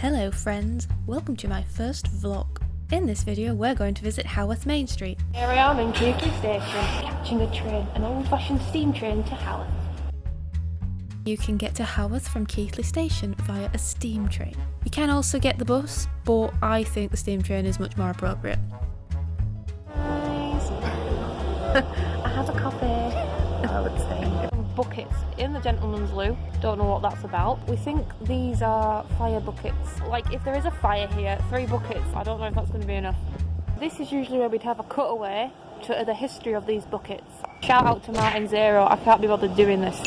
Hello friends, welcome to my first vlog. In this video we're going to visit Haworth Main Street. Here I am in Keighley Station, catching a train, an old-fashioned steam train to Haworth. You can get to Haworth from Keighley Station via a steam train. You can also get the bus, but I think the steam train is much more appropriate. Nice. Buckets in the gentleman's loo. Don't know what that's about. We think these are fire buckets. Like if there is a fire here, three buckets. I don't know if that's going to be enough. This is usually where we'd have a cutaway to the history of these buckets. Shout out to Martin Zero. I can't be bothered doing this.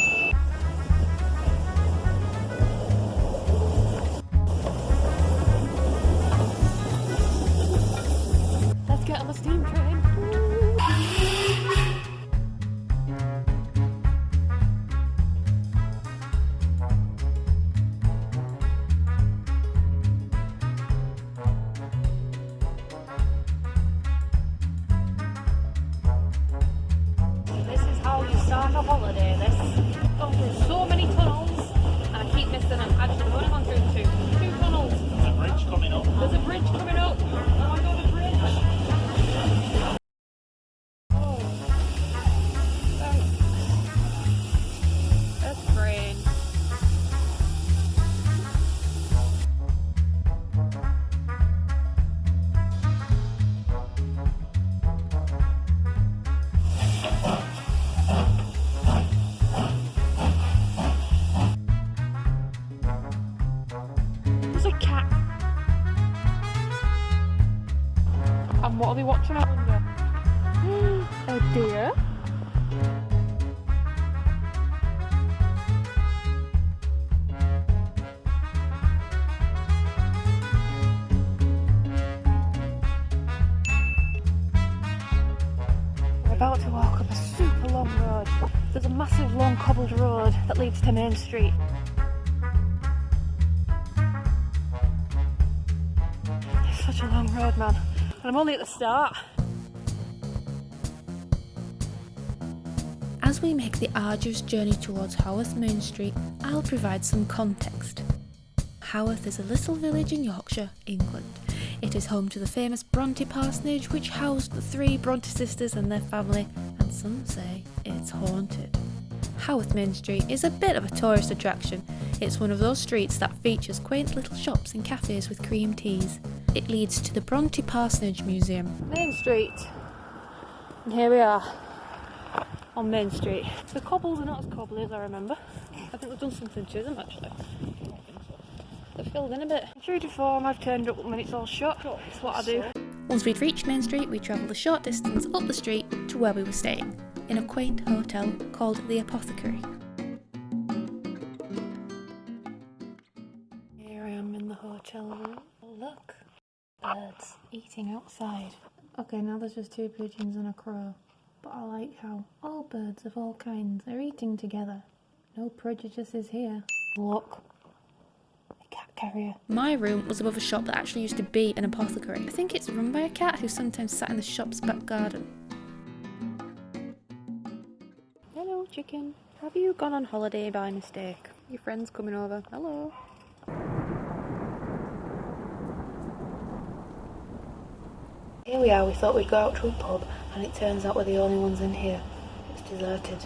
There's a massive long cobbled road that leads to Main Street. It's such a long road, man. And I'm only at the start. As we make the arduous journey towards Haworth Main Street, I'll provide some context. Haworth is a little village in Yorkshire, England. It is home to the famous Bronte parsonage which housed the three Bronte sisters and their family, some say it's haunted. Haworth Main Street is a bit of a tourist attraction. It's one of those streets that features quaint little shops and cafes with cream teas. It leads to the Bronte Parsonage Museum, Main Street. And here we are. On Main Street. The cobbles are not as cobbly as I remember. I think we've done something to them actually. They've filled in a bit. True to form, I've turned up when it's all shut. It's what I do. Once we'd reached Main Street, we travelled a short distance up the street to where we were staying, in a quaint hotel called the Apothecary. Here I am in the hotel room. Look. Birds eating outside. Okay, now there's just two pigeons and a crow. But I like how all birds of all kinds are eating together. No prejudices here. Look. Carrier. My room was above a shop that actually used to be an apothecary. I think it's run by a cat who sometimes sat in the shop's back garden. Hello, chicken. Have you gone on holiday by mistake? Your friend's coming over. Hello. Here we are, we thought we'd go out to a pub, and it turns out we're the only ones in here. It's deserted.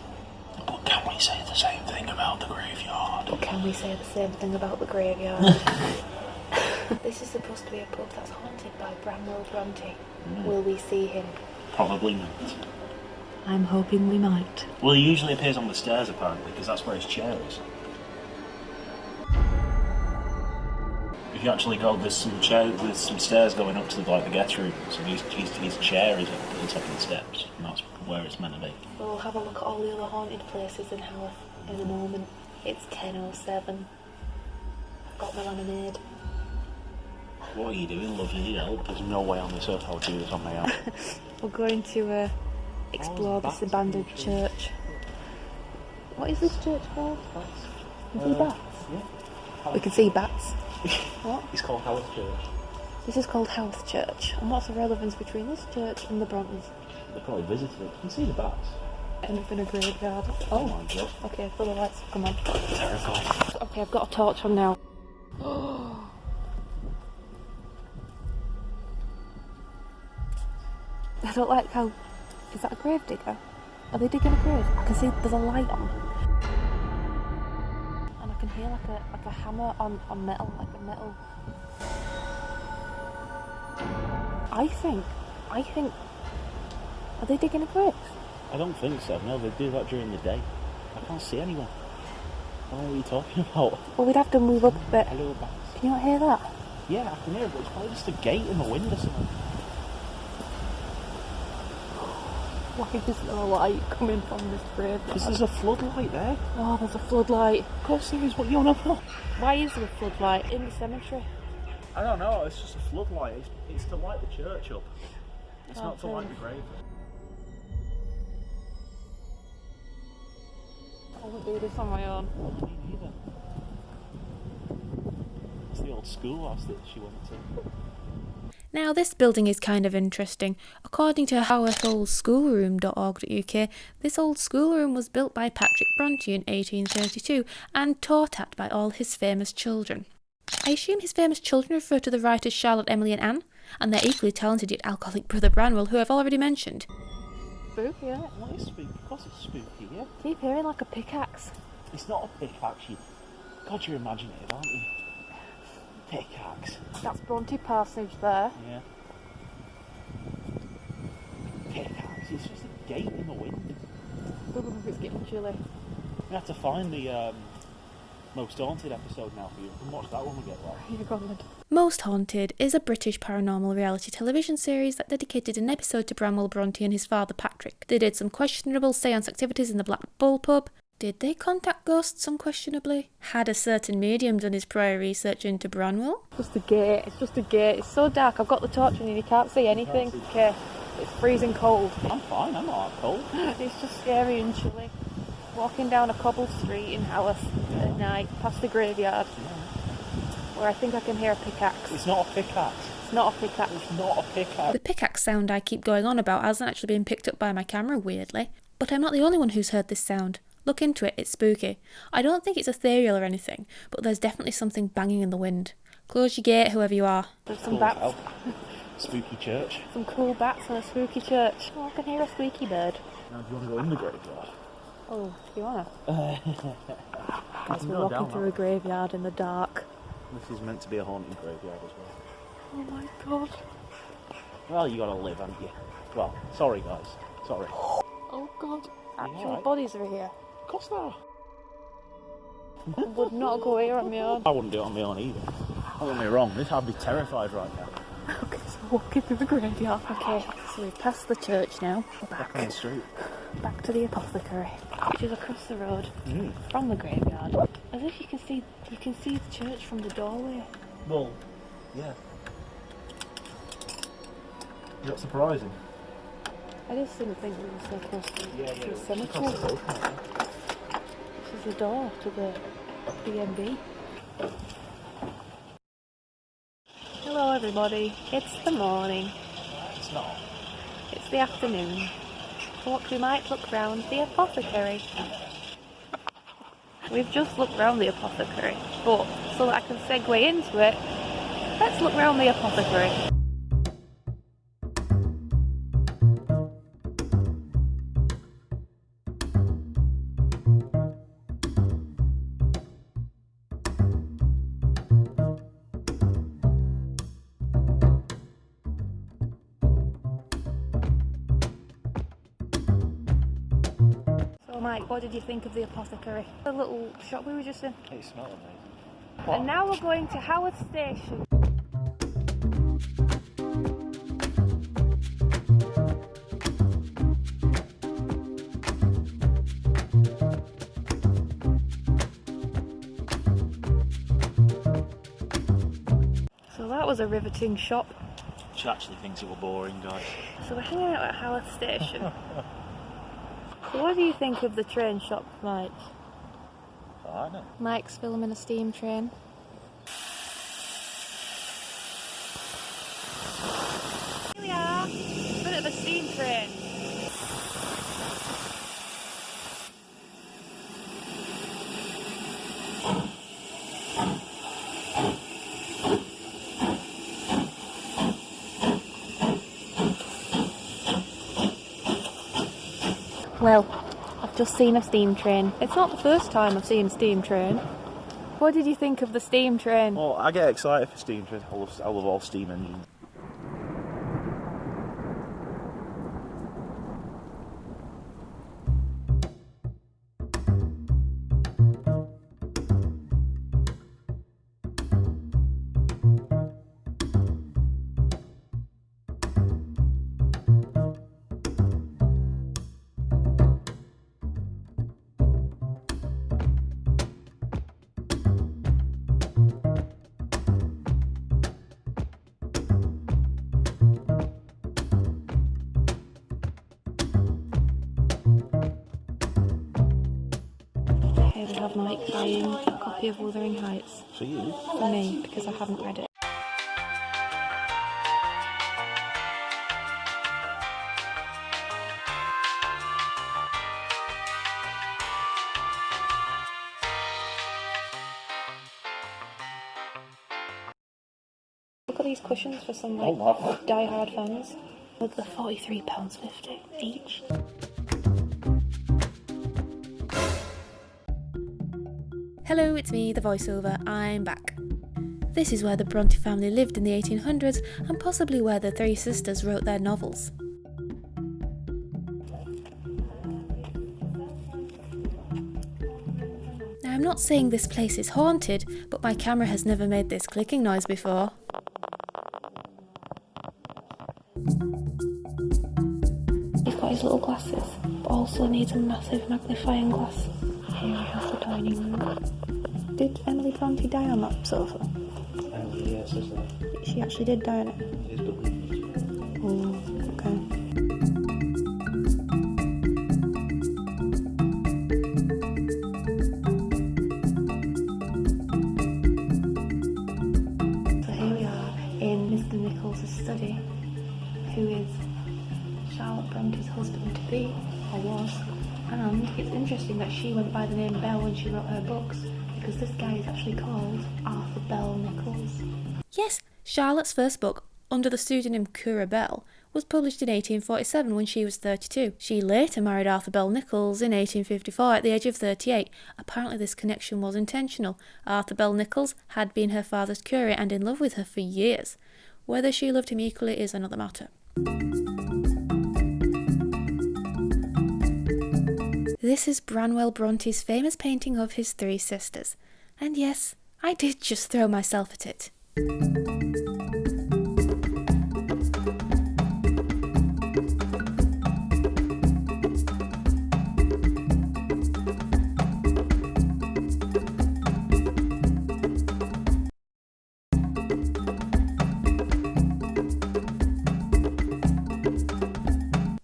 But can we say the same thing about the graveyard? But can we say the same thing about the graveyard? this is supposed to be a pub that's haunted by Branwell Bronte. Hmm. Will we see him? Probably not. I'm hoping we might. Well, he usually appears on the stairs apparently, because that's where his chair is. You actually go, there's some chair, there's some stairs going up to the, like the guest room. So his, his, his chair is at the top of the steps, and that's where it's meant to be. We'll have a look at all the other haunted places in Haworth in a moment. It's 10.07. I've got my lemonade. What are you doing, lovely? You help. There's no way on this earth I'll do this on my own. We're going to uh, explore this abandoned church. What is this church called? We see bats. yeah. We can see bats what? It's called health Church. This is called health Church, and what's the relevance between this church and the Brontes? They probably visited it. You can see the bats. End up in a graveyard. Oh, oh my god. Okay, full of lights. Come on. Terrifying. Okay, I've got a torch on now. I don't like how... Is that a grave digger? Are they digging a grave? I can see there's a light on. And I can hear like a like a hammer on, on metal, like a metal. I think. I think. Are they digging a grave? I don't think so. No, they do that during the day. I can't see anyone. I don't know what you're talking about. Well, we'd have to move up a bit. Hello, bats. Can you not hear that? Yeah, I can hear it, but it's probably just a gate in the wind or something. Why is there a light coming from this grave? Because there's a floodlight there. Oh, there's a floodlight. Of course there is. What you on about? Why is there a floodlight in the cemetery? I don't know. It's just a floodlight. It's, it's to light the church up. It's Oh, not to light the grave. I wouldn't do this on my own. Me neither. It's the old schoolhouse that she went to. Now, this building is kind of interesting. According to hawortholdschoolroom.org.uk, this old schoolroom was built by Patrick Bronte in 1832 and taught at by all his famous children. I assume his famous children refer to the writers Charlotte, Emily, and Anne, and their equally talented yet alcoholic brother Branwell, who I've already mentioned. Spooky, isn't it? What is spooky? Of course it's spooky, yeah. Keep hearing like a pickaxe. It's not a pickaxe, you. God, you're imaginative, aren't you? Pickaxe. That's Bronte Parsonage there. Yeah. Pickaxe. It's just a gate in the wind. Ooh, it's getting chilly. We have to find the um, most haunted episode now for you. We can watch that when we get there. You go, then. Most Haunted is a British paranormal reality television series that dedicated an episode to Branwell Bronte and his father Patrick. They did some questionable seance activities in the Black Bull pub. Did they contact ghosts unquestionably? Had a certain medium done his prior research into Branwell? Just a gate. It's just a gate. It's so dark. I've got the torch and you can't see anything. see. Okay. It's freezing cold. I'm fine, I'm not cold. It's just scary and chilly. Walking down a cobbled street in Haworth at night, past the graveyard, where I think I can hear a pickaxe. It's not a pickaxe. It's not a pickaxe. It's not a pickaxe. The pickaxe sound I keep going on about hasn't actually been picked up by my camera, weirdly. But I'm not the only one who's heard this sound. Look into it, it's spooky. I don't think it's ethereal or anything, but there's definitely something banging in the wind. Close your gate, whoever you are. There's some bats. as hell. Spooky church. Some cool bats and a spooky church. Oh, I can hear a squeaky bird. Now, do you want to go in the graveyard? Oh, do you wanna? As we're walking through that. a graveyard in the dark. This is meant to be a haunted graveyard as well. Oh my god. Well, you gotta live, haven't you? Well, sorry guys. Sorry. Oh god. Actual alright? bodies are here. Of course there are. I would not go here on my own. I wouldn't do it on my own either. Don't get me wrong, this I'd be terrified right now. Okay, so we're walking through the graveyard. Okay, so we've passed the church now. We're back. Back on the street. back to the apothecary, which is across the road Mm. from the graveyard. As if you can see, you can see the church from the doorway. Well, yeah. Is that surprising? I just didn't think it was so close to, Yeah, to the cemetery. This is the door to the B&B. Hello everybody, it's the morning, It's not. it's the afternoon. Thought we might look round the apothecary. We've just looked round the apothecary, but so that I can segue into it, let's look round the apothecary. Did you think of the apothecary? The little shop we were just in. Oh, it smells amazing. And now we're going to Haworth Station. So that was a riveting shop. She actually thinks it were boring, guys. So we're hanging out at Haworth Station. so what do you think of the train shop, Mike? I know. Mike's filming a steam train. Here we are, bit of a steam train. Well, I've just seen a steam train. It's not the first time I've seen a steam train. What did you think of the steam train? Well, I get excited for steam trains. I love, I love all steam engines. Mike buying a copy of Wuthering Heights For you? for me because I haven't read it. Look at these cushions for some like Oh, wow. die-hard fans. Look, they're forty-three pounds fifty each. Hello, it's me, the voiceover. I'm back. This is where the Bronte family lived in the 1800s and possibly where the three sisters wrote their novels. Now, I'm not saying this place is haunted, but my camera has never made this clicking noise before. He's got his little glasses, but also needs a massive magnifying glass. Here we have the dining room. Did Emily Bronte die on that sofa? yes, is that? She actually did die on it. Is believed. Oh, okay. So here we are in Mr. Nichols' study, who is Charlotte Bronte's husband to be, or was. And it's interesting that she went by the name Bell when she wrote her books, because this guy is actually called Arthur Bell Nichols. Yes, Charlotte's first book, under the pseudonym Currer Bell, was published in 1847 when she was 32. She later married Arthur Bell Nichols in 1854 at the age of 38. Apparently, this connection was intentional. Arthur Bell Nichols had been her father's curate and in love with her for years. Whether she loved him equally is another matter. This is Branwell Bronte's famous painting of his three sisters. And yes, I did just throw myself at it.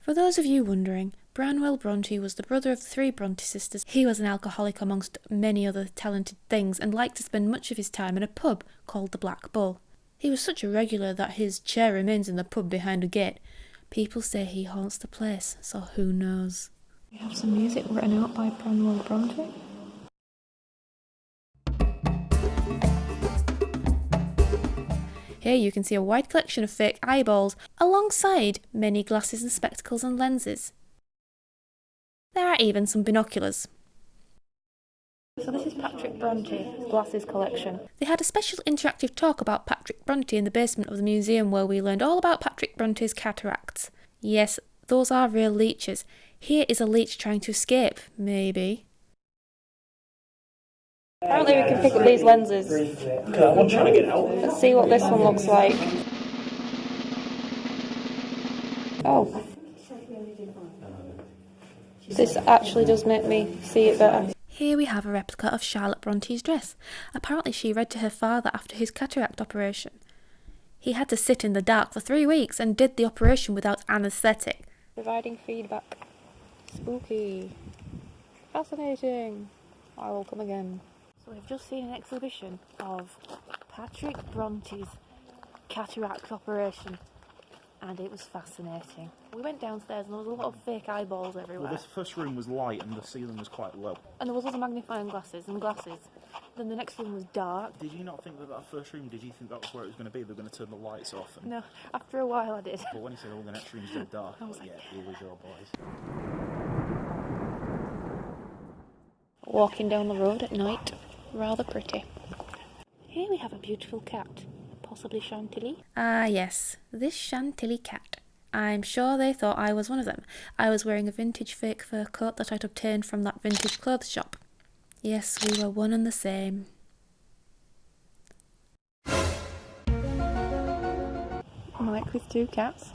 For those of you wondering, Branwell Bronte was the brother of the three Bronte sisters. He was an alcoholic amongst many other talented things and liked to spend much of his time in a pub called the Black Bull. He was such a regular that his chair remains in the pub behind a gate. People say he haunts the place, so who knows? We have some music written out by Branwell Bronte. Here you can see a wide collection of fake eyeballs alongside many glasses and spectacles and lenses. There are even some binoculars. So this is Patrick Bronte's glasses collection. They had a special interactive talk about Patrick Bronte in the basement of the museum where we learned all about Patrick Bronte's cataracts. Yes, those are real leeches. Here is a leech trying to escape, maybe. Apparently we can pick up these lenses. One trying to get out. Let's see what this one looks like. Oh. This actually does make me see it better. Here we have a replica of Charlotte Bronte's dress. Apparently, she read to her father after his cataract operation. He had to sit in the dark for three weeks and did the operation without anaesthetic. Providing feedback. Spooky. Fascinating. I will come again. So we've just seen an exhibition of Patrick Bronte's cataract operation and it was fascinating. We went downstairs and there was a lot of fake eyeballs everywhere. Well, this first room was light and the ceiling was quite low. And there was other magnifying glasses and glasses. Then the next room was dark. Did you not think that that first room, did you think that was where it was going to be? They were going to turn the lights off. And, No, after a while I did. But when he said, oh, the next room's dead dark, I was yeah, like, here we go, boys. walking down the road at night. Rather pretty. Here we have a beautiful cat, possibly Chantilly. Ah, yes, this Chantilly cat. I'm sure they thought I was one of them. I was wearing a vintage fake fur coat that I'd obtained from that vintage clothes shop. Yes, we were one and the same. Mike with two cats.